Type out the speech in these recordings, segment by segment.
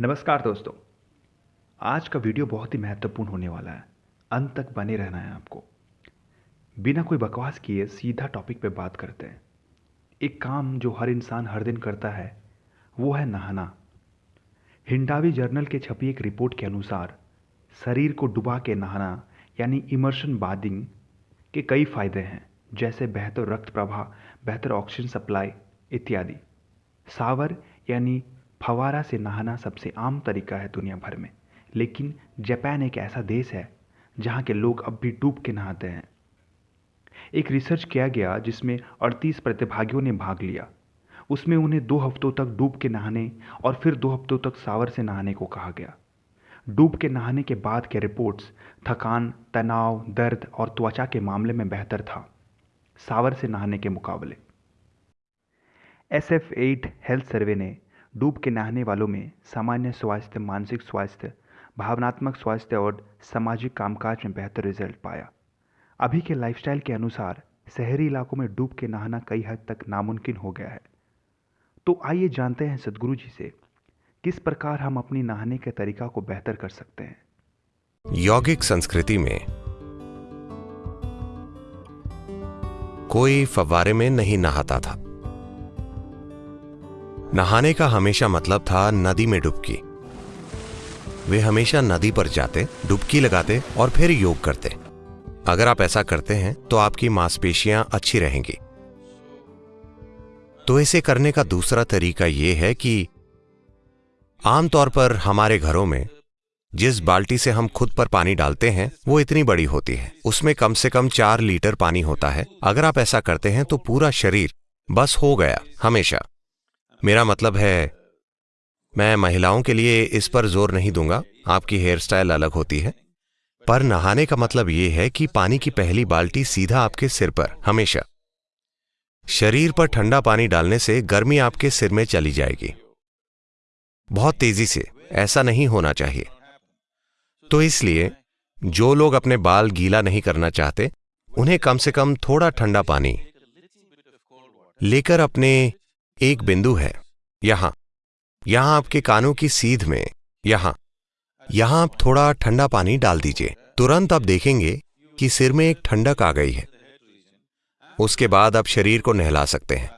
नमस्कार दोस्तों। आज का वीडियो बहुत ही महत्वपूर्ण होने वाला है। अंत तक बने रहना है आपको। बिना कोई बकवास किए सीधा टॉपिक पे बात करते हैं। एक काम जो हर इंसान हर दिन करता है, वो है नहाना। हिंडावी जर्नल के छपी एक रिपोर्ट के अनुसार, शरीर को डुबा के नहाना, यानी इमर्शन बादिंग के कई फ़ायदे हैं, जैसे बेहतर रक्त प्रवाह, बेहतर ऑक्सीजन सप्लाई इत्यादि। सावर, यानी फवारा से नहाना सबसे आम तरीका है दुनिया भर में। लेकिन जापान एक ऐसा देश है, जहाँ के लोग अब भी डूब के नहाते हैं। एक रिसर्च किया गया जिसमें 38 प्रतिभागियों ने भाग लिया। उसमें उन्हें दो हफ्तों तक डूब के नहाने और फिर दो हफ्तों तक सावर से नहाने को कहा गया। डूब के नहाने के बाद के रिपोर्ट्स थकान, तनाव, दर्द और त्वचा के मामले में बेहतर था, सावर से नहाने के मुकाबले। S F eight health survey ने डूब के नहाने वालों में सामान्य स्वास्थ्य, मानसिक स्वास्थ्य, भावनात्मक स्वास्थ्य और सामाजिक कामकाज में बेहतर रिज़ल्ट पाया। अभी के लाइफस्टाइल के अनुसार शहरी इलाकों में डूब के नहाना कई हद तक नामुमकिन हो गया है। तो आइए जानते हैं सदगुरु जी से, किस प्रकार हम अपनी नहाने के तरीका को बेहतर कर सकते हैं। यौगिक संस्कृति में कोई फवारे में नहीं नहाता था। नहाने का हमेशा मतलब था नदी में डुबकी। वे हमेशा नदी पर जाते, डुबकी लगाते और फिर योग करते। अगर आप ऐसा करते हैं तो आपकी मांसपेशियाँ अच्छी रहेंगी। तो इसे करने का दूसरा तरीका यह है कि आमतौर पर हमारे घरों में जिस बाल्टी से हम खुद पर पानी डालते हैं, वो इतनी बड़ी होती है। उसमें कम से कम चार लीटर पानी होता है। अगर आप ऐसा करते हैं तो पूरा शरीर बस हो गया, हमेशा। मेरा मतलब है, मैं महिलाओं के लिए इस पर ज़ोर नहीं दूँगा। आपकी हेयर स्टाइल अलग होती है। पर नहाने का मतलब यह है कि पानी की पहली बाल्टी सीधा आपके सिर पर, हमेशा। शरीर पर ठंडा पानी डालने से गर्मी आपके सिर में चली जाएगी। बहुत तेज़ी से, ऐसा नहीं होना चाहिए। तो इसलिए, जो लोग अपने बाल गीला नहीं करना चाहते, उन्हें कम से कम थोड़ा ठंडा पानी। लेकर अपने एक बिंदु है। यहाँ। यहाँ आपके कानों की सीध में। यहाँ। यहाँ आप थोड़ा ठंडा पानी डाल दीजिए। तुरंत आप देखेंगे कि सिर में एक ठंडक आ गई है। उसके बाद आप शरीर को नहला सकते हैं।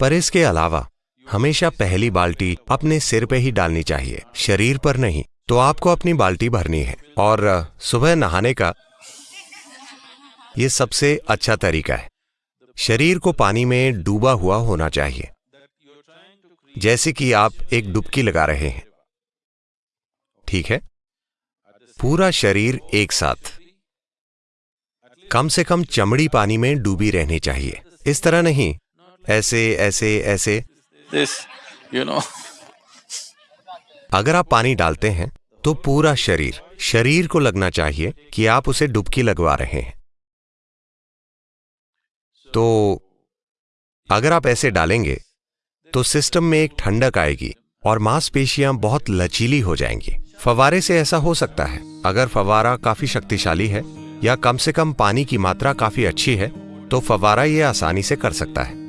पर इसके अलावा, हमेशा पहली बाल्टी अपने सिर पे ही डालनी चाहिए। शरीर पर नहीं तो आपको अपनी बाल्टी भरनी है। और, सुबह नहाने का यह सबसे अच्छा तरीका है। शरीर को पानी में डूबा हुआ होना चाहिए। जैसे कि आप एक डुबकी लगा रहे हैं। ठीक है? पूरा शरीर एक साथ। कम से कम चमड़ी पानी में डूबी रहनी चाहिए। इस तरह नहीं। ऐसे ऐसे ऐसे। This you know. अगर आप पानी डालते हैं तो पूरा शरीर शरीर को लगना चाहिए कि आप उसे डुबकी लगवा रहे हैं। तो अगर आप ऐसे डालेंगे तो सिस्टम में एक ठंडक आएगी और मांसपेशियाँ बहुत लचीली हो जाएँगी। फवारे से ऐसा हो सकता है। अगर फवारा काफ़ी शक्तिशाली है या कम से कम पानी की मात्रा काफ़ी अच्छी है तो फवारा ये आसानी से कर सकता है।